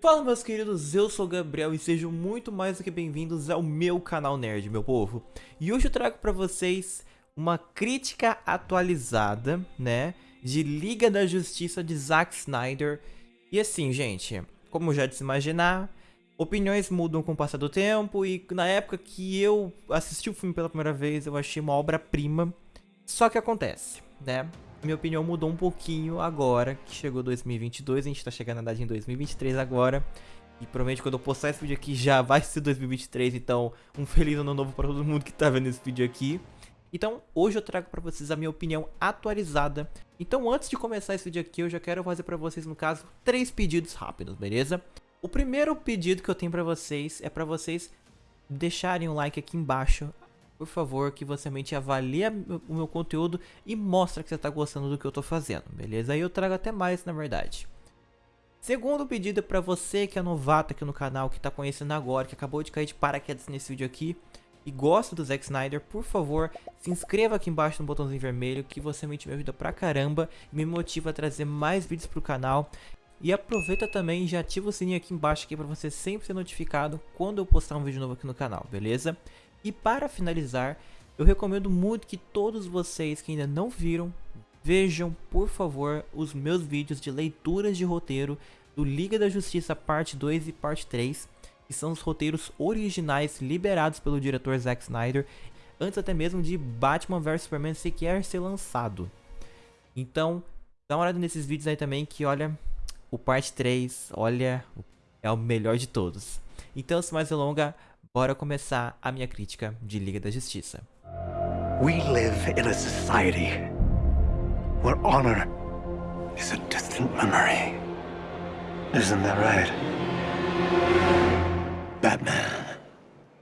Fala meus queridos, eu sou o Gabriel e sejam muito mais do que bem-vindos ao meu canal Nerd, meu povo. E hoje eu trago pra vocês uma crítica atualizada, né, de Liga da Justiça de Zack Snyder. E assim, gente, como já de se imaginar, opiniões mudam com o passar do tempo e na época que eu assisti o filme pela primeira vez, eu achei uma obra-prima. Só que acontece, né? minha opinião mudou um pouquinho agora que chegou 2022, a gente tá chegando na verdade em 2023 agora. E provavelmente quando eu postar esse vídeo aqui já vai ser 2023, então um feliz ano novo para todo mundo que tá vendo esse vídeo aqui. Então hoje eu trago para vocês a minha opinião atualizada. Então antes de começar esse vídeo aqui eu já quero fazer para vocês no caso três pedidos rápidos, beleza? O primeiro pedido que eu tenho para vocês é para vocês deixarem um like aqui embaixo por favor, que você realmente avalie o meu conteúdo e mostre que você está gostando do que eu estou fazendo, beleza? Aí eu trago até mais, na verdade. Segundo pedido para você que é novato aqui no canal, que está conhecendo agora, que acabou de cair de paraquedas nesse vídeo aqui e gosta do Zack Snyder, por favor, se inscreva aqui embaixo no botãozinho vermelho que você me ajuda pra caramba e me motiva a trazer mais vídeos pro canal. E aproveita também e já ativa o sininho aqui embaixo aqui para você sempre ser notificado quando eu postar um vídeo novo aqui no canal, beleza? E para finalizar, eu recomendo muito que todos vocês que ainda não viram, vejam por favor os meus vídeos de leituras de roteiro do Liga da Justiça parte 2 e parte 3, que são os roteiros originais liberados pelo diretor Zack Snyder, antes até mesmo de Batman vs Superman sequer ser lançado. Então, dá uma olhada nesses vídeos aí também que olha, o parte 3, olha, é o melhor de todos. Então, sem mais delongas, Bora começar a minha crítica de Liga da Justiça. We live in a society where honor is a distant memory. Isn't that right? Batman.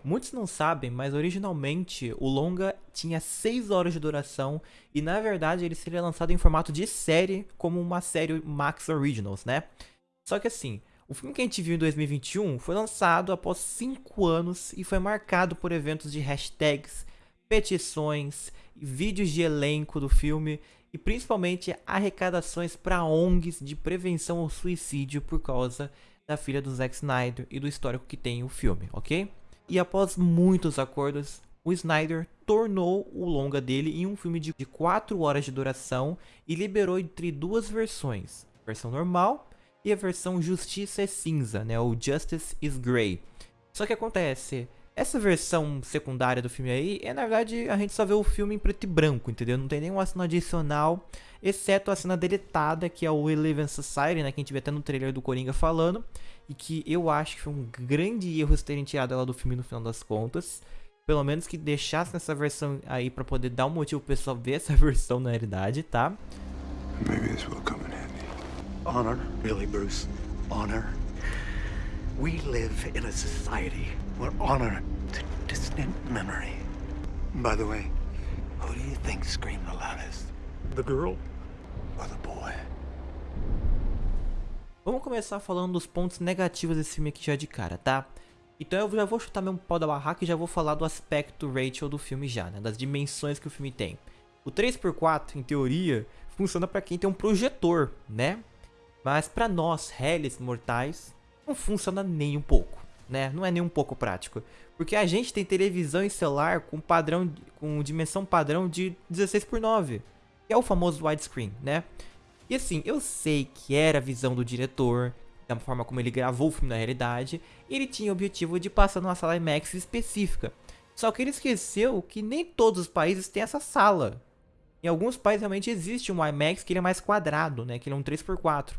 Muitos não sabem, mas originalmente o longa tinha 6 horas de duração e na verdade ele seria lançado em formato de série, como uma série Max Originals, né? Só que assim, o filme que a gente viu em 2021 foi lançado após 5 anos e foi marcado por eventos de hashtags, petições, vídeos de elenco do filme e principalmente arrecadações para ONGs de prevenção ao suicídio por causa da filha do Zack Snyder e do histórico que tem o filme, ok? E após muitos acordos, o Snyder tornou o longa dele em um filme de 4 horas de duração e liberou entre duas versões, versão normal e a versão Justiça é Cinza, né, o Justice is Grey. Só que acontece, essa versão secundária do filme aí, é na verdade a gente só vê o filme em preto e branco, entendeu? Não tem nenhuma cena adicional, exceto a cena deletada, que é o Eleven Society, né, que a gente vê até no trailer do Coringa falando, e que eu acho que foi um grande erro terem tirado ela do filme no final das contas. Pelo menos que deixasse essa versão aí para poder dar um motivo pro pessoal ver essa versão na realidade, tá? Maybe this will come in Honor? Really, Bruce? Honor? We live in a society where honor is a distant memory. By the way, who do you think screamed the loudest? The girl or the boy? Vamos começar falando dos pontos negativos desse filme aqui já de cara, tá? Então eu já vou chutar meu pau da barraca e já vou falar do aspecto Rachel do filme já, né? Das dimensões que o filme tem. O 3x4, em teoria, funciona para quem tem um projetor, né? Mas para nós, réis mortais, não funciona nem um pouco, né? Não é nem um pouco prático. Porque a gente tem televisão e celular com padrão com dimensão padrão de 16 por 9, que é o famoso widescreen, né? E assim, eu sei que era a visão do diretor, da forma como ele gravou o filme na realidade, ele tinha o objetivo de passar numa sala IMAX específica. Só que ele esqueceu que nem todos os países têm essa sala. Em alguns países realmente existe um IMAX que ele é mais quadrado, né? Que ele é um 3x4.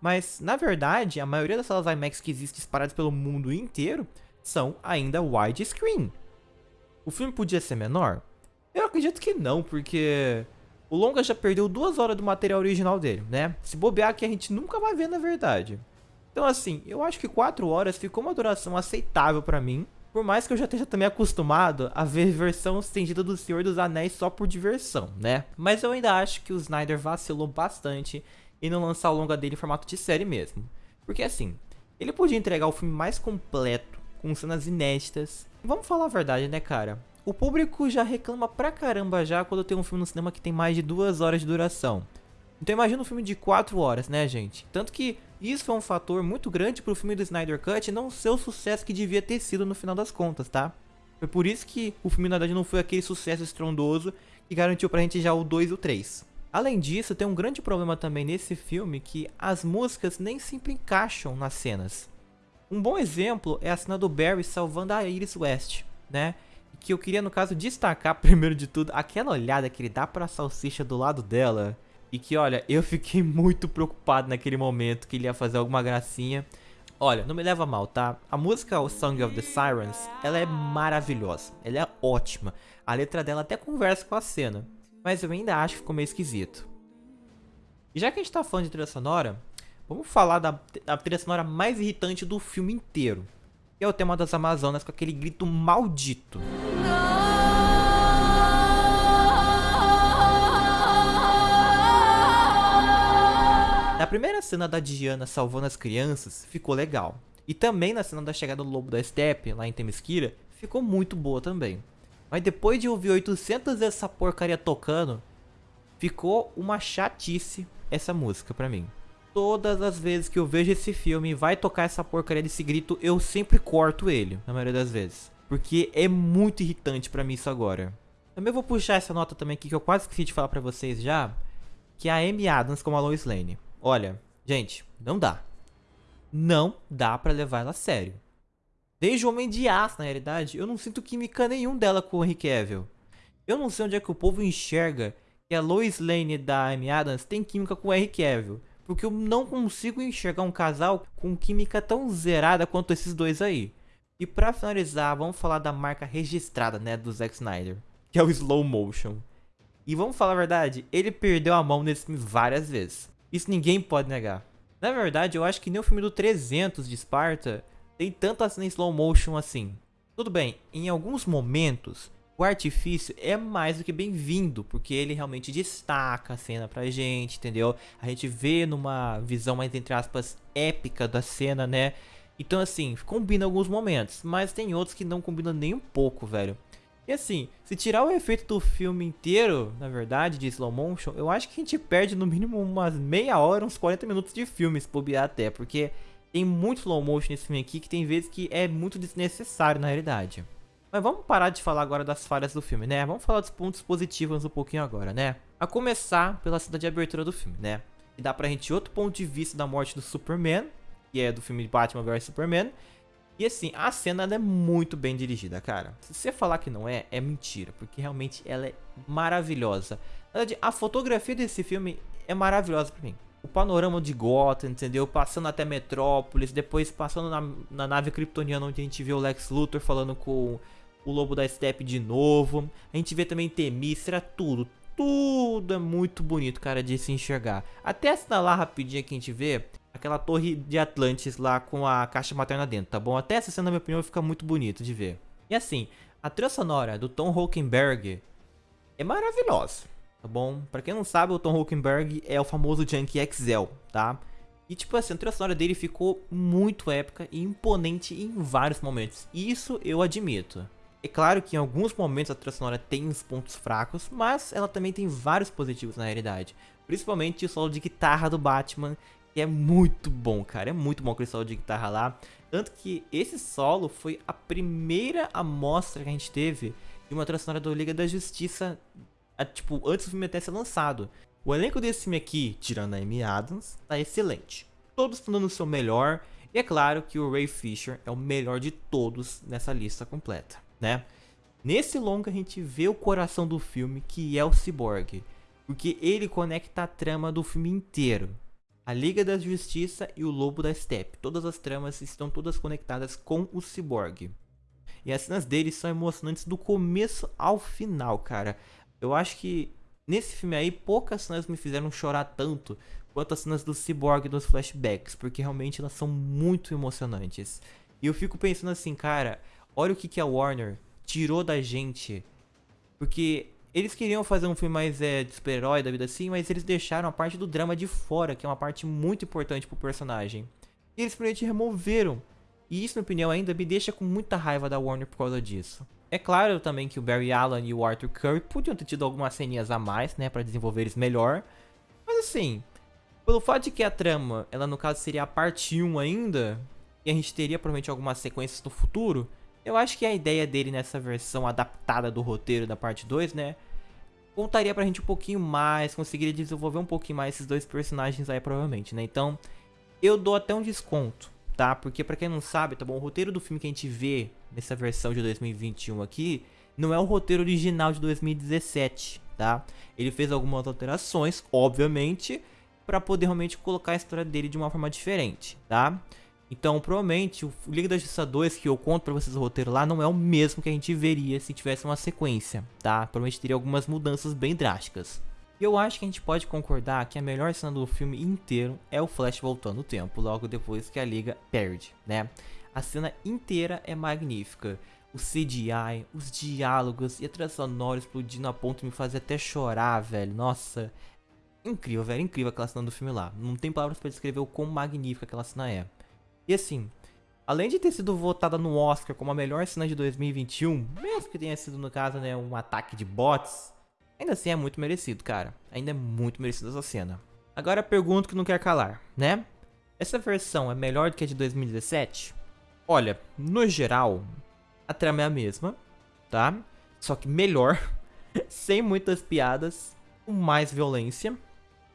Mas, na verdade, a maioria das salas IMAX que existem espalhadas pelo mundo inteiro são ainda widescreen. O filme podia ser menor? Eu acredito que não, porque o longa já perdeu duas horas do material original dele, né? Se bobear que a gente nunca vai ver na verdade. Então assim, eu acho que 4 horas ficou uma duração aceitável pra mim. Por mais que eu já esteja também acostumado a ver versão estendida do Senhor dos Anéis só por diversão, né? Mas eu ainda acho que o Snyder vacilou bastante e não lançar o longa dele em formato de série mesmo. Porque assim, ele podia entregar o filme mais completo, com cenas inéditas. Vamos falar a verdade, né, cara? o público já reclama pra caramba já quando tem um filme no cinema que tem mais de duas horas de duração. Então imagina um filme de 4 horas, né, gente? Tanto que isso foi um fator muito grande pro filme do Snyder Cut não ser o sucesso que devia ter sido no final das contas, tá? Foi por isso que o filme, na verdade, não foi aquele sucesso estrondoso que garantiu pra gente já o 2 e o 3. Além disso, tem um grande problema também nesse filme que as músicas nem sempre encaixam nas cenas. Um bom exemplo é a cena do Barry salvando a Iris West, né? Que eu queria, no caso, destacar, primeiro de tudo, aquela olhada que ele dá pra salsicha do lado dela e que, olha, eu fiquei muito preocupado naquele momento que ele ia fazer alguma gracinha. Olha, não me leva mal, tá? A música O Song of the Sirens, ela é maravilhosa. Ela é ótima. A letra dela até conversa com a cena. Mas eu ainda acho que ficou meio esquisito. E já que a gente tá falando de trilha sonora, vamos falar da, da trilha sonora mais irritante do filme inteiro. Que é o tema das Amazonas com aquele grito maldito. Na primeira cena da Diana salvando as crianças, ficou legal. E também na cena da chegada do Lobo da Steppe, lá em Temesquira, ficou muito boa também. Mas depois de ouvir 800 dessa porcaria tocando, ficou uma chatice essa música pra mim. Todas as vezes que eu vejo esse filme e vai tocar essa porcaria desse grito, eu sempre corto ele, na maioria das vezes. Porque é muito irritante pra mim isso agora. Também vou puxar essa nota também aqui que eu quase esqueci de falar pra vocês já, que é a Amy Adams como a Lois Lane. Olha, gente, não dá. Não dá pra levar ela a sério. Desde o Homem de Aço, na realidade, eu não sinto química nenhum dela com o Henry Cavill. Eu não sei onde é que o povo enxerga que a Lois Lane da Amy Adams tem química com o Henry Cavill. Porque eu não consigo enxergar um casal com química tão zerada quanto esses dois aí. E pra finalizar, vamos falar da marca registrada, né, do Zack Snyder. Que é o Slow Motion. E vamos falar a verdade, ele perdeu a mão nesse filme várias vezes. Isso ninguém pode negar. Na verdade, eu acho que nem o filme do 300 de Esparta tem tanta cena em slow motion assim. Tudo bem, em alguns momentos, o artifício é mais do que bem-vindo, porque ele realmente destaca a cena pra gente, entendeu? A gente vê numa visão mais, entre aspas, épica da cena, né? Então, assim, combina alguns momentos, mas tem outros que não combinam nem um pouco, velho. E assim, se tirar o efeito do filme inteiro, na verdade, de slow motion, eu acho que a gente perde no mínimo umas meia hora, uns 40 minutos de filme, se bobear até, porque tem muito slow motion nesse filme aqui que tem vezes que é muito desnecessário na realidade. Mas vamos parar de falar agora das falhas do filme, né? Vamos falar dos pontos positivos um pouquinho agora, né? A começar pela cena de abertura do filme, né? E dá pra gente outro ponto de vista da morte do Superman, que é do filme Batman vs Superman, e assim, a cena é muito bem dirigida, cara. Se você falar que não é, é mentira, porque realmente ela é maravilhosa. Na verdade, a fotografia desse filme é maravilhosa pra mim. O panorama de Gotham, entendeu? Passando até Metrópolis, depois passando na, na nave kryptoniana onde a gente vê o Lex Luthor falando com o Lobo da Steppe de novo. A gente vê também Temícera, tudo. Tudo é muito bonito, cara, de se enxergar. Até lá rapidinho que a gente vê, aquela torre de Atlantis lá com a caixa materna dentro, tá bom? Até essa cena, na minha opinião, fica muito bonito de ver. E assim, a trilha sonora do Tom Holkenberg é maravilhosa, tá bom? Pra quem não sabe, o Tom Holkenberg é o famoso Junkie XL, tá? E tipo assim, a trilha sonora dele ficou muito épica e imponente em vários momentos. Isso eu admito. É claro que em alguns momentos a trilha sonora tem uns pontos fracos, mas ela também tem vários positivos na realidade. Principalmente o solo de guitarra do Batman, que é muito bom, cara. É muito bom aquele solo de guitarra lá. Tanto que esse solo foi a primeira amostra que a gente teve de uma trilha sonora do Liga da Justiça, tipo, antes do filme até ser lançado. O elenco desse filme aqui, tirando a Amy Adams, tá excelente. Todos estão dando o seu melhor. E é claro que o Ray Fisher é o melhor de todos nessa lista completa, né? Nesse longa a gente vê o coração do filme, que é o Cyborg. Porque ele conecta a trama do filme inteiro a Liga da Justiça e o Lobo da Steppe. Todas as tramas estão todas conectadas com o Cyborg. E as cenas dele são emocionantes do começo ao final, cara. Eu acho que nesse filme aí poucas cenas me fizeram chorar tanto quanto as cenas do Cyborg nos flashbacks, porque realmente elas são muito emocionantes. E eu fico pensando assim, cara, olha o que, que a Warner tirou da gente. Porque eles queriam fazer um filme mais é, de super-herói da vida assim, mas eles deixaram a parte do drama de fora, que é uma parte muito importante pro personagem. E eles simplesmente removeram. E isso, na minha opinião, ainda me deixa com muita raiva da Warner por causa disso. É claro também que o Barry Allen e o Arthur Curry podiam ter tido algumas ceninhas a mais, né, para desenvolver eles melhor. Mas assim, pelo fato de que a trama, ela no caso seria a parte 1 ainda, e a gente teria provavelmente algumas sequências no futuro, eu acho que a ideia dele nessa versão adaptada do roteiro da parte 2, né, contaria pra gente um pouquinho mais, conseguiria desenvolver um pouquinho mais esses dois personagens aí provavelmente, né? Então, eu dou até um desconto, tá? Porque pra quem não sabe, tá bom, o roteiro do filme que a gente vê nessa versão de 2021 aqui, não é o roteiro original de 2017, tá? Ele fez algumas alterações, obviamente, para poder realmente colocar a história dele de uma forma diferente, tá? Então, provavelmente, o Liga da Justiça 2, que eu conto pra vocês o roteiro lá, não é o mesmo que a gente veria se tivesse uma sequência, tá? Provavelmente teria algumas mudanças bem drásticas. E eu acho que a gente pode concordar que a melhor cena do filme inteiro é o Flash voltando no tempo, logo depois que a Liga perde, né? A cena inteira é magnífica. O CGI, os diálogos e a trilha sonora explodindo a ponto de me fazer até chorar, velho. Nossa, incrível, velho, incrível aquela cena do filme lá. Não tem palavras para descrever o quão magnífica aquela cena é. E assim, além de ter sido votada no Oscar como a melhor cena de 2021, mesmo que tenha sido no caso, né, um ataque de bots, ainda assim é muito merecido, cara. Ainda é muito merecido essa cena. Agora a pergunta que não quer calar, né? Essa versão é melhor do que a de 2017? Olha, no geral, a trama é a mesma, tá? Só que melhor, sem muitas piadas, com mais violência,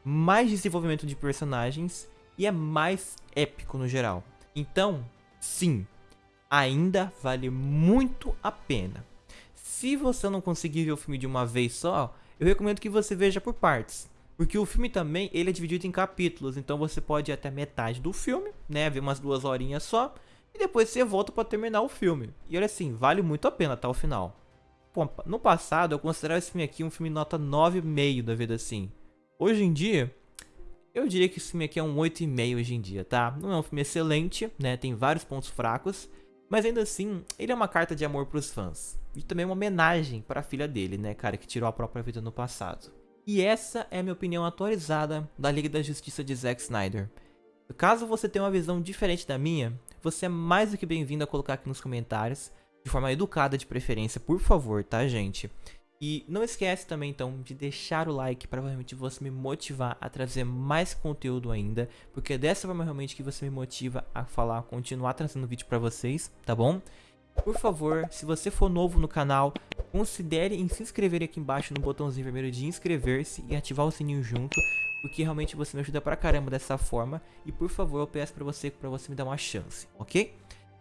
mais desenvolvimento de personagens e é mais épico no geral. Então, sim, ainda vale muito a pena. Se você não conseguir ver o filme de uma vez só, eu recomendo que você veja por partes. Porque o filme também, ele é dividido em capítulos, então você pode ir até metade do filme, né, ver umas duas horinhas só, e depois você volta para terminar o filme. E olha assim, vale muito a pena até o final. Pô, no passado eu considerava esse filme aqui um filme nota 9,5 da vida assim. Hoje em dia, eu diria que esse filme aqui é um 8,5 hoje em dia, tá? Não é um filme excelente, né? Tem vários pontos fracos. Mas ainda assim, ele é uma carta de amor pros fãs. E também uma homenagem para a filha dele, né, cara, que tirou a própria vida no passado. E essa é a minha opinião atualizada da Liga da Justiça de Zack Snyder. Caso você tenha uma visão diferente da minha, você é mais do que bem-vindo a colocar aqui nos comentários, de forma educada de preferência, por favor, tá, gente? E não esquece também então de deixar o like para realmente você me motivar a trazer mais conteúdo ainda, porque é dessa forma realmente que você me motiva a falar, continuar trazendo vídeo para vocês, tá bom? Por favor, se você for novo no canal, considere em se inscrever aqui embaixo no botãozinho vermelho de inscrever-se e ativar o sininho junto, porque realmente você me ajuda pra caramba dessa forma e por favor eu peço pra você, pra você me dar uma chance, ok?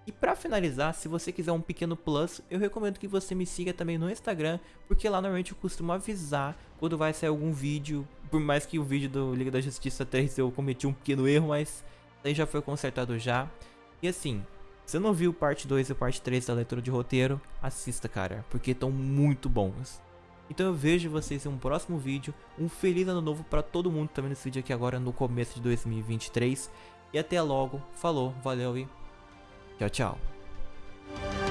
E para finalizar, se você quiser um pequeno plus, eu recomendo que você me siga também no Instagram, porque lá normalmente eu costumo avisar quando vai sair algum vídeo, por mais que o vídeo do Liga da Justiça 3 eu cometi um pequeno erro, mas aí já foi consertado já. E assim, se não viu parte 2 e parte 3 da leitura de roteiro, assista cara, porque estão muito bons. Então eu vejo vocês em um próximo vídeo, um feliz ano novo para todo mundo que tá vendo esse vídeo aqui agora no começo de 2023. E até logo, falou, valeu e Tchau, tchau.